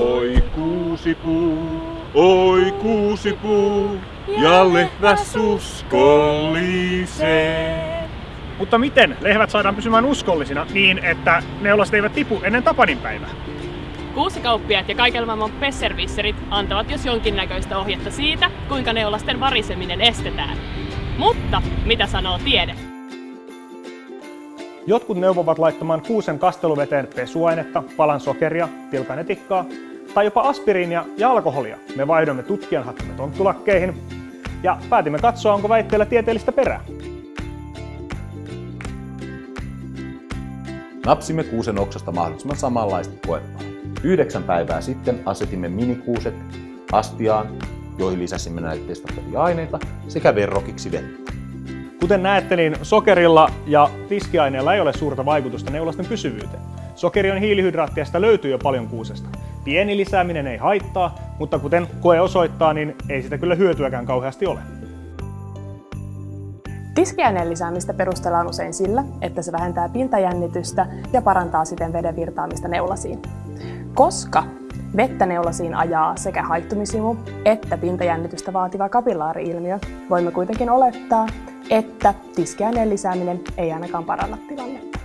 Oi kuusipuu, oi kuusipuu, ja lehmä uskollisee. Mutta miten lehmät saadaan pysymään uskollisina niin, että neulaset eivät tipu ennen Tapanin päivää? Kuusikauppiaat ja kaiken maailman pesservisserit antavat jos jonkinnäköistä ohjetta siitä, kuinka neulasten variseminen estetään. Mutta mitä sanoo tiede? Jotkut neuvovat laittamaan kuusen kasteluveteen pesuainetta, palan sokeria, tilkan etikkaa tai jopa aspiriinia ja alkoholia. Me vaihdoimme tutkijan hakkamme tonttulakkeihin ja päätimme katsoa, onko väitteellä tieteellistä perää. Napsimme kuusen oksasta mahdollisimman samanlaista koepaa. Yhdeksän päivää sitten asetimme minikuuset astiaan, joihin lisäsimme näitä testattavia aineita sekä verrokiksi vettä. Kuten näette, niin sokerilla ja tiskiaineella ei ole suurta vaikutusta neulasten pysyvyyteen. Sokeri on hiilihydraattia, sitä löytyy jo paljon kuusesta. Pieni lisääminen ei haittaa, mutta kuten koe osoittaa, niin ei sitä kyllä hyötyäkään kauheasti ole. Tiskiaineen lisäämistä perustellaan usein sillä, että se vähentää pintajännitystä ja parantaa siten veden virtaamista neulasiin. Koska vettä neulasiin ajaa sekä haittumisimu että pintajännitystä vaativa kapillaari-ilmiö, voimme kuitenkin olettaa, että tiskiaineen lisääminen ei ainakaan paranna tilannetta.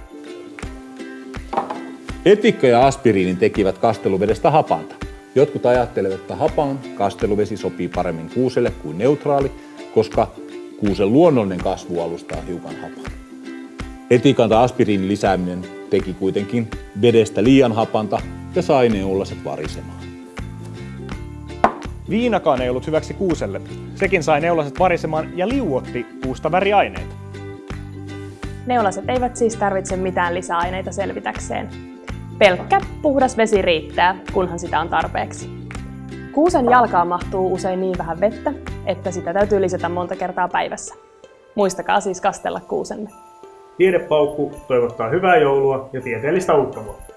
Etikka ja aspiriinin tekivät kasteluvedestä hapanta. Jotkut ajattelevat, että hapan kasteluvesi sopii paremmin kuuselle kuin neutraali, koska kuusen luonnollinen kasvualusta on hiukan hapan. Etikan tai aspiriinin lisääminen teki kuitenkin vedestä liian hapanta ja sai neulaset varisemaan. Viinakaan ei ollut hyväksi kuuselle. Sekin sai neulaset varisemaan ja liuotti puusta väriaineita. Neulaset eivät siis tarvitse mitään lisäaineita selvitäkseen. Pelkkä puhdas vesi riittää, kunhan sitä on tarpeeksi. Kuusen jalkaan mahtuu usein niin vähän vettä, että sitä täytyy lisätä monta kertaa päivässä. Muistakaa siis kastella kuusenne. Tiedepaukku toivottaa hyvää joulua ja tieteellistä uutta vuotta.